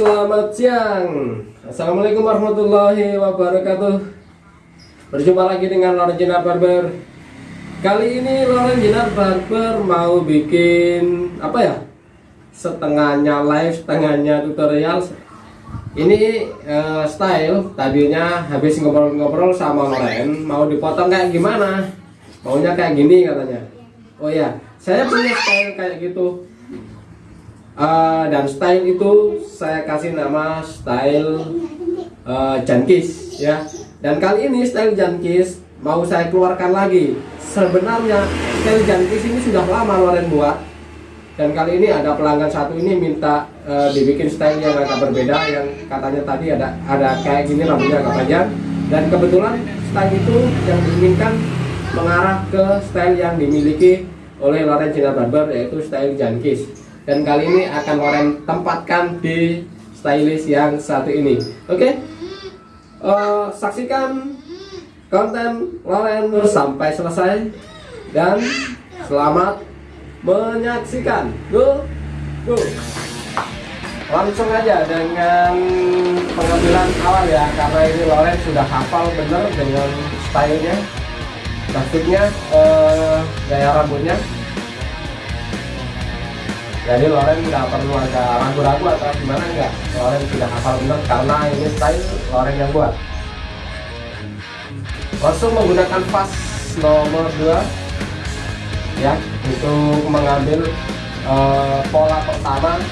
selamat siang. Assalamualaikum warahmatullahi wabarakatuh. Berjumpa lagi dengan Loren Jinar Barber. Kali ini Loren Jinar Barber mau bikin Apa ya Setengahnya live, setengahnya tutorial. Ini uh, style Tadinya habis ngobrol-ngobrol sama Loren. Mau dipotong kayak gimana? Maunya kayak gini katanya. Oh ya, saya punya style kayak gitu uh, dan style itu saya kasih nama style uh, jankis ya. Dan kali ini style jankis mau saya keluarkan lagi. Sebenarnya style jankis ini sudah lama Loren buat. Dan kali ini ada pelanggan satu ini minta uh, dibikin style yang agak berbeda yang katanya tadi ada ada kayak gini rambutnya agak panjang. Dan kebetulan style itu yang diinginkan mengarah ke style yang dimiliki oleh Loren Cina Barber yaitu style jankis dan kali ini akan Loren tempatkan di stylist yang satu ini. Oke? Okay? uh, eh, saksikan konten Loren sampai selesai. Dan selamat menyaksikan. Go go. Langsung aja dengan pengambilan awal ya karena ini Loren sudah hafal bener dengan stylenya. Maksudnya uh, gaya rambutnya jadi Loren nggak perlu ada ragu-ragu atau gimana enggak Loren sudah hafal benar karena ini style Loren yang buat. Langsung menggunakan pas nomor 2 ya untuk mengambil uh, pola pertama.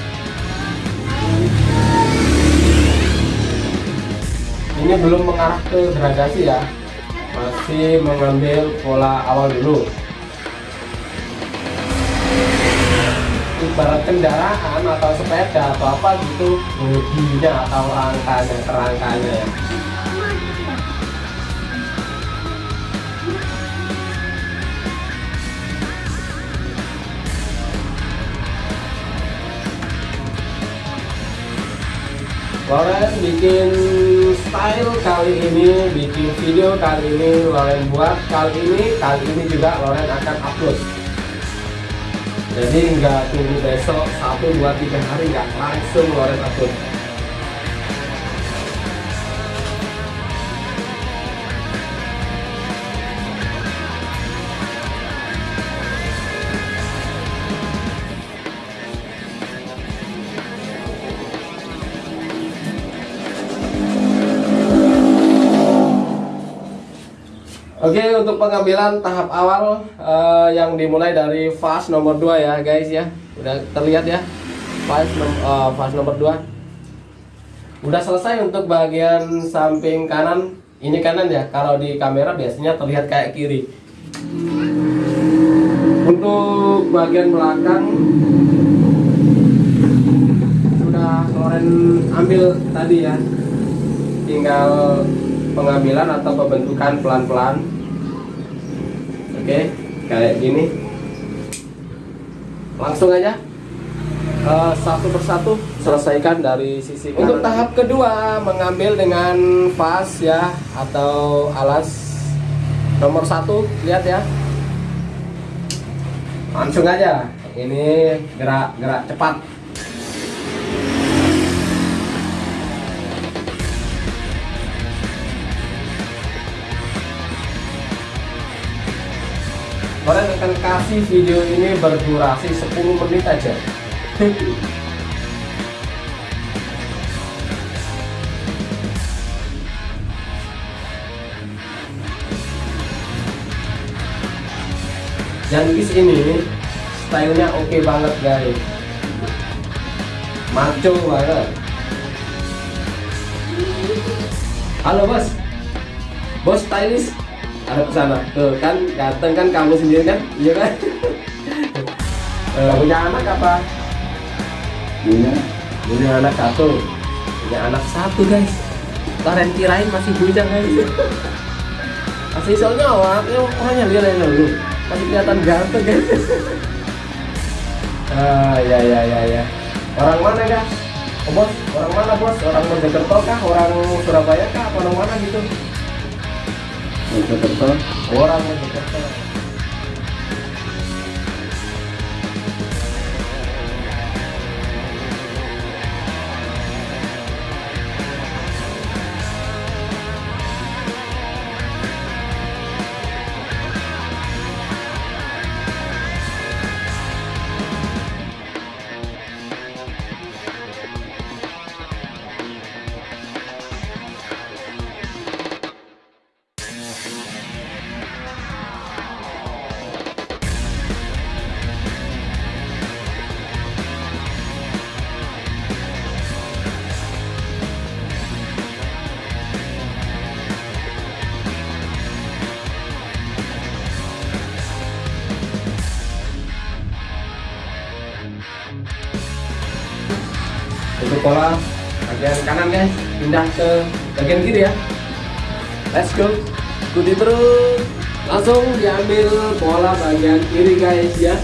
Ini belum mengarah ke gradasi ya. Masih mengambil pola awal dulu ibarat kendaraan atau sepeda atau apa gitu. Bodinya atau rangkanya kerangkanya ya. Loren bikin style kali ini, bikin video kali ini Loren buat kali ini, kali ini juga Loren akan upload jadi nggak tunggu besok satu dua tiga hari nggak langsung ngeluarin akun Oke untuk pengambilan tahap awal uh, yang dimulai dari fase nomor 2 ya guys ya. Udah terlihat ya fase, nom uh, nomor 2 udah selesai untuk bagian samping kanan. Ini kanan ya kalau di kamera biasanya terlihat kayak kiri. Untuk bagian belakang sudah Loren ambil tadi ya. Tinggal pengambilan atau pembentukan pelan-pelan oke kayak gini. Langsung aja. Uh, satu persatu selesaikan dari sisi kanan. untuk tahap kedua mengambil dengan vas ya atau alas. Nomor satu lihat ya. Langsung aja. Ini gerak-gerak cepat Kalian akan kasih video ini berdurasi 10 menit aja. Jankis ini stylenya oke okay banget guys. Maco banget. Halo bos. Bos stylish ada ke sana tuh kan dateng kan kamu sendiri kan? Iya kan? Uh, punya anak apa? Punya. Punya anak satu. Punya anak satu guys. Kalian kirain masih bujang guys. Masih soalnya awalnya orangnya lihat aja dulu. Masih kelihatan ganteng guys. Ah ya ya ya ya. Orang mana guys? Oh, bos orang mana bos? Orang Mojokerto kah? Orang Surabaya kah? Atau orang mana gitu Mojokerto orang Mojokerto ambil pola bagian kanan guys pindah ke bagian kiri ya. Let's go. Ikuti terus. Langsung diambil pola bagian kiri guys ya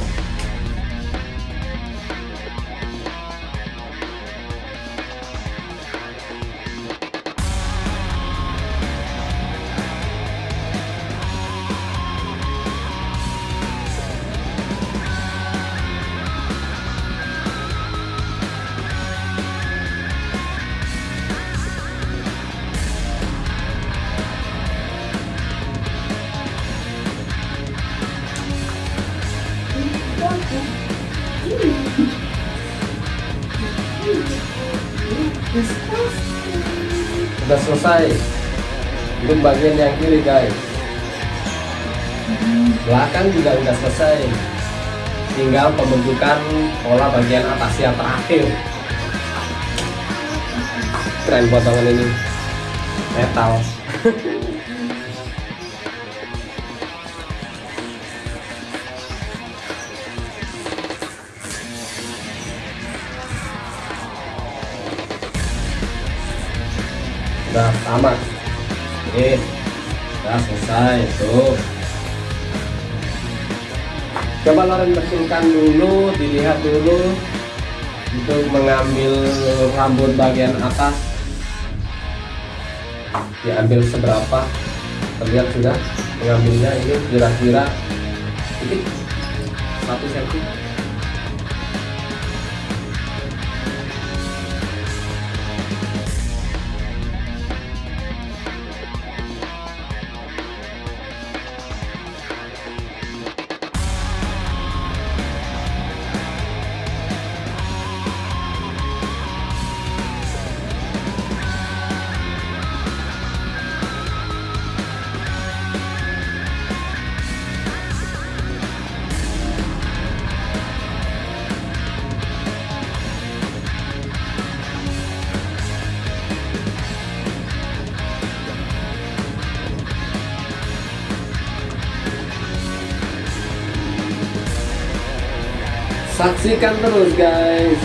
Sudah selesai. Untuk bagian yang kiri guys. Belakang juga sudah selesai. Tinggal pembentukan pola bagian atas yang terakhir. Keren potongan ini. Metal udah tamat. Oke. Udah selesai tuh coba Loren bersihkan dulu dilihat dulu untuk mengambil rambut bagian atas. Diambil seberapa? Terlihat sudah mengambilnya ini kira-kira titik satu senti saksikan terus guys.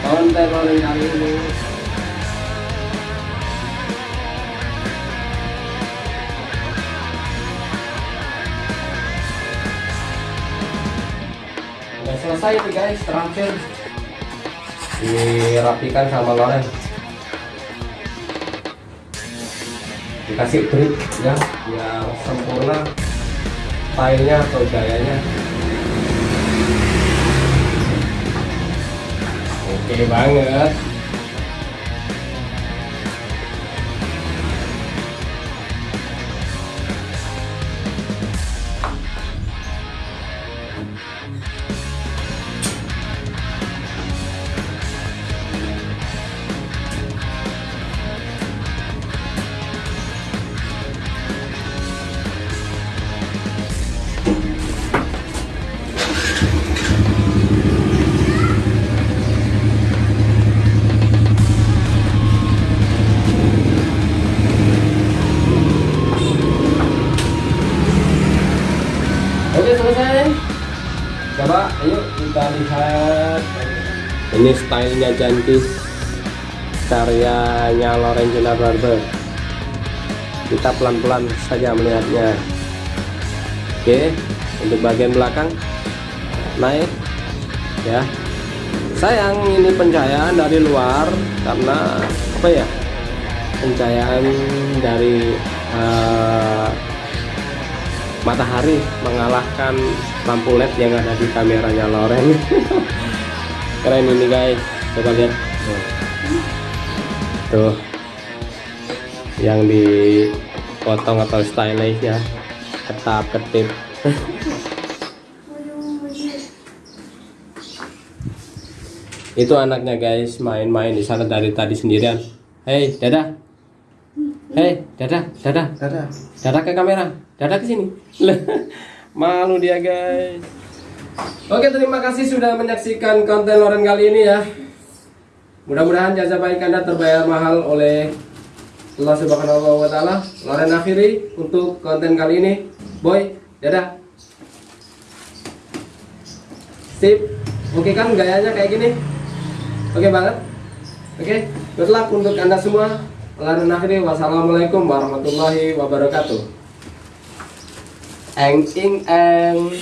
Konten kali ini. Udah selesai nih guys terakhir dirapikan sama Loren. Dikasih grip ya biar sempurna stylenya atau gayanya oke banget Oke selesai. Coba ayo kita lihat. Ini stylenya Jantis karyanya Loren Jenar Barber. Kita pelan-pelan saja melihatnya. Oke, untuk bagian belakang naik ya. Sayang ini pencahayaan dari luar karena apa ya? Pencahayaan dari eh, matahari mengalahkan lampu led yang ada di kameranya Loren. Keren ini guys. Coba lihat. Tuh, tuh. yang dipotong atau stylish ya. Ketap ketip. Itu anaknya guys main-main di sana dari tadi sendirian. Hei dadah hei dadah dadah Dadah. Dadah ke kamera, dadah ke sini. Malu dia guys. Oke terima kasih sudah menyaksikan konten Loren kali ini ya. Mudah-mudahan jasa baik anda terbayar mahal oleh Allah Subhanahu Wa Taala. Loren akhiri untuk konten kali ini. Boy, dadah. Sip. Oke kan gayanya kayak gini? Oke banget. Oke, good untuk anda semua. Lalu akhiri wassalamualaikum warahmatullahi wabarakatuh. and in and